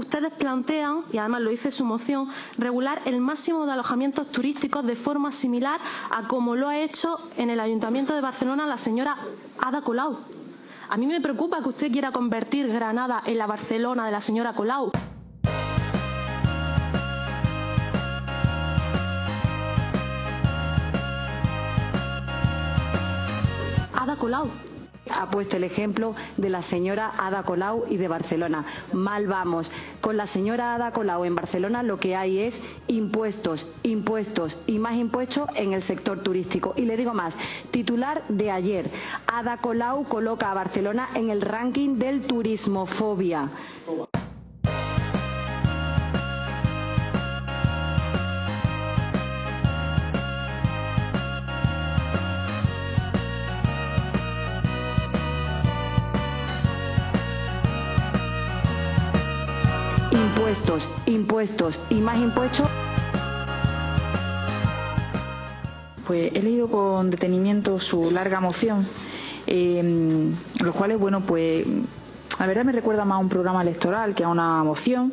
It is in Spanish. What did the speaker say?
ustedes plantean, y además lo dice su moción, regular el máximo de alojamientos turísticos de forma similar a como lo ha hecho en el Ayuntamiento de Barcelona la señora Ada Colau. A mí me preocupa que usted quiera convertir Granada en la Barcelona de la señora Colau. Ada Colau ha puesto el ejemplo de la señora Ada Colau y de Barcelona. Mal vamos. Con la señora Ada Colau en Barcelona lo que hay es impuestos, impuestos y más impuestos en el sector turístico. Y le digo más, titular de ayer, Ada Colau coloca a Barcelona en el ranking del turismofobia. Impuestos, impuestos y más impuestos. Pues he leído con detenimiento su larga moción, eh, los cuales, bueno, pues la verdad me recuerda más a un programa electoral que a una moción.